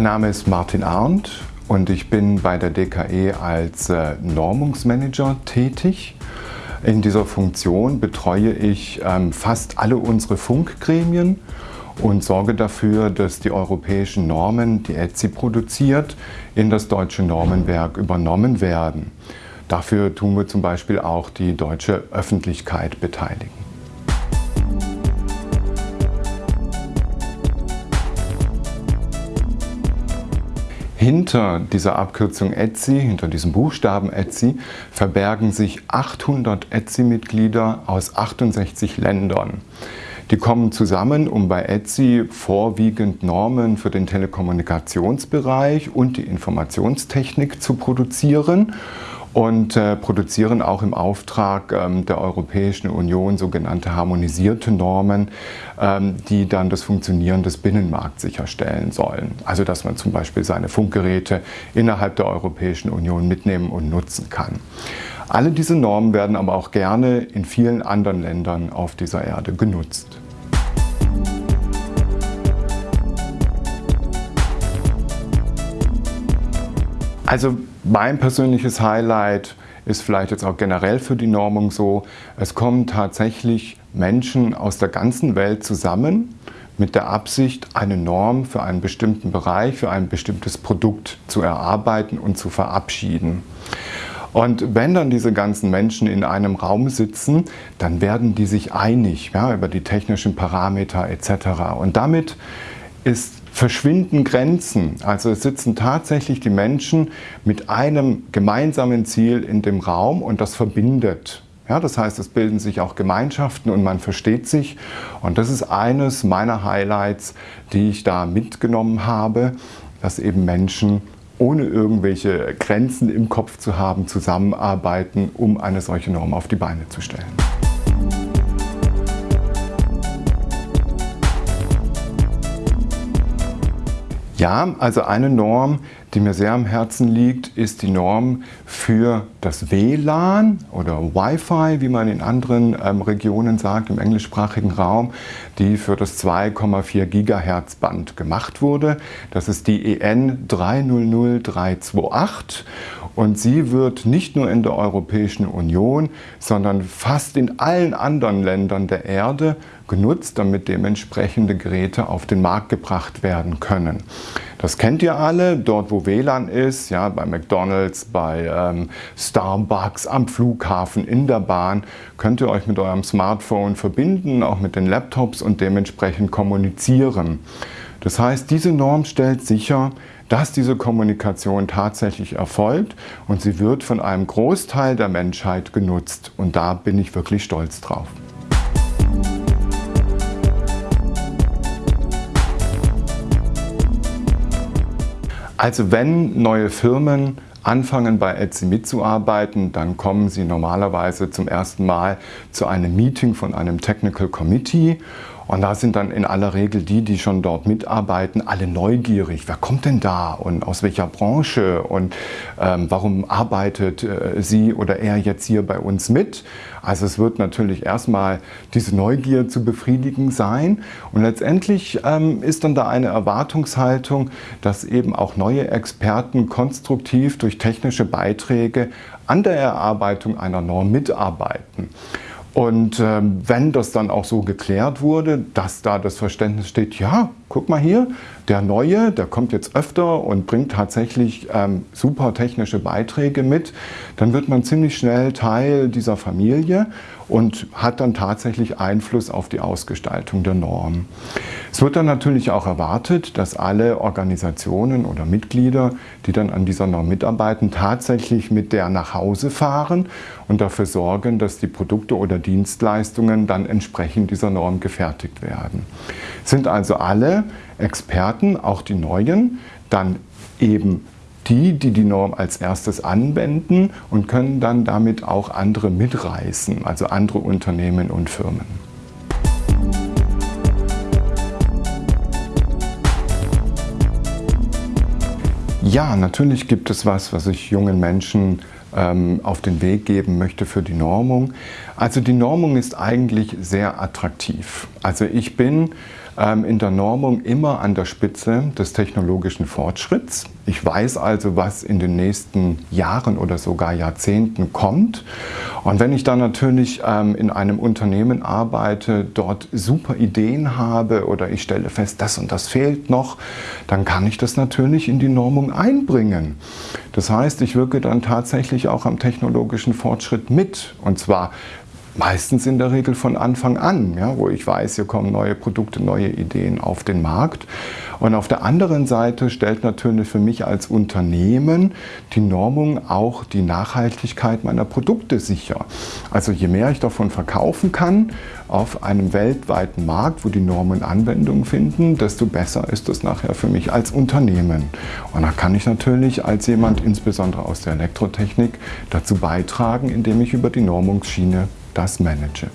Mein Name ist Martin Arndt und ich bin bei der DKE als äh, Normungsmanager tätig. In dieser Funktion betreue ich ähm, fast alle unsere Funkgremien und sorge dafür, dass die europäischen Normen, die ETSI produziert, in das deutsche Normenwerk übernommen werden. Dafür tun wir zum Beispiel auch die deutsche Öffentlichkeit beteiligen. Hinter dieser Abkürzung ETSI, hinter diesem Buchstaben ETSI, verbergen sich 800 ETSI-Mitglieder aus 68 Ländern. Die kommen zusammen, um bei ETSI vorwiegend Normen für den Telekommunikationsbereich und die Informationstechnik zu produzieren und äh, produzieren auch im Auftrag ähm, der Europäischen Union sogenannte harmonisierte Normen, ähm, die dann das Funktionieren des Binnenmarkts sicherstellen sollen. Also dass man zum Beispiel seine Funkgeräte innerhalb der Europäischen Union mitnehmen und nutzen kann. Alle diese Normen werden aber auch gerne in vielen anderen Ländern auf dieser Erde genutzt. Also mein persönliches Highlight ist vielleicht jetzt auch generell für die Normung so, es kommen tatsächlich Menschen aus der ganzen Welt zusammen mit der Absicht, eine Norm für einen bestimmten Bereich, für ein bestimmtes Produkt zu erarbeiten und zu verabschieden. Und wenn dann diese ganzen Menschen in einem Raum sitzen, dann werden die sich einig ja, über die technischen Parameter etc. Und damit ist verschwinden Grenzen. Also es sitzen tatsächlich die Menschen mit einem gemeinsamen Ziel in dem Raum und das verbindet. Ja, das heißt, es bilden sich auch Gemeinschaften und man versteht sich. Und das ist eines meiner Highlights, die ich da mitgenommen habe, dass eben Menschen ohne irgendwelche Grenzen im Kopf zu haben, zusammenarbeiten, um eine solche Norm auf die Beine zu stellen. Ja, also eine Norm, die mir sehr am Herzen liegt, ist die Norm für das WLAN oder Wi-Fi, wie man in anderen ähm, Regionen sagt, im englischsprachigen Raum, die für das 2,4 Gigahertz Band gemacht wurde. Das ist die EN 300328 und sie wird nicht nur in der Europäischen Union, sondern fast in allen anderen Ländern der Erde genutzt, damit dementsprechende Geräte auf den Markt gebracht werden können. Das kennt ihr alle, dort wo WLAN ist, ja, bei McDonalds, bei ähm, Starbucks, am Flughafen, in der Bahn, könnt ihr euch mit eurem Smartphone verbinden, auch mit den Laptops und dementsprechend kommunizieren. Das heißt, diese Norm stellt sicher, dass diese Kommunikation tatsächlich erfolgt und sie wird von einem Großteil der Menschheit genutzt. Und da bin ich wirklich stolz drauf. Also wenn neue Firmen anfangen bei Etsy mitzuarbeiten, dann kommen sie normalerweise zum ersten Mal zu einem Meeting von einem Technical Committee und da sind dann in aller Regel die, die schon dort mitarbeiten, alle neugierig. Wer kommt denn da und aus welcher Branche und ähm, warum arbeitet äh, sie oder er jetzt hier bei uns mit? Also es wird natürlich erstmal diese Neugier zu befriedigen sein und letztendlich ähm, ist dann da eine Erwartungshaltung, dass eben auch neue Experten konstruktiv durch technische Beiträge an der Erarbeitung einer Norm mitarbeiten. Und ähm, wenn das dann auch so geklärt wurde, dass da das Verständnis steht, ja, guck mal hier, der Neue, der kommt jetzt öfter und bringt tatsächlich ähm, super technische Beiträge mit, dann wird man ziemlich schnell Teil dieser Familie und hat dann tatsächlich Einfluss auf die Ausgestaltung der Norm. Es wird dann natürlich auch erwartet, dass alle Organisationen oder Mitglieder, die dann an dieser Norm mitarbeiten, tatsächlich mit der nach Hause fahren und dafür sorgen, dass die Produkte oder Dienstleistungen dann entsprechend dieser Norm gefertigt werden. Sind also alle Experten, auch die neuen, dann eben die, die die Norm als erstes anwenden und können dann damit auch andere mitreißen, also andere Unternehmen und Firmen. Ja, natürlich gibt es was, was ich jungen Menschen auf den Weg geben möchte für die Normung. Also die Normung ist eigentlich sehr attraktiv. Also ich bin ähm, in der Normung immer an der Spitze des technologischen Fortschritts. Ich weiß also, was in den nächsten Jahren oder sogar Jahrzehnten kommt. Und wenn ich dann natürlich ähm, in einem Unternehmen arbeite, dort super Ideen habe oder ich stelle fest, das und das fehlt noch, dann kann ich das natürlich in die Normung einbringen. Das heißt, ich wirke dann tatsächlich auch am technologischen Fortschritt mit. Und zwar meistens in der Regel von Anfang an, ja, wo ich weiß, hier kommen neue Produkte, neue Ideen auf den Markt. Und auf der anderen Seite stellt natürlich für mich als Unternehmen die Normung auch die Nachhaltigkeit meiner Produkte sicher. Also je mehr ich davon verkaufen kann auf einem weltweiten Markt, wo die Normen Anwendung finden, desto besser ist das nachher für mich als Unternehmen. Und da kann ich natürlich als jemand, insbesondere aus der Elektrotechnik, dazu beitragen, indem ich über die Normungsschiene das manage.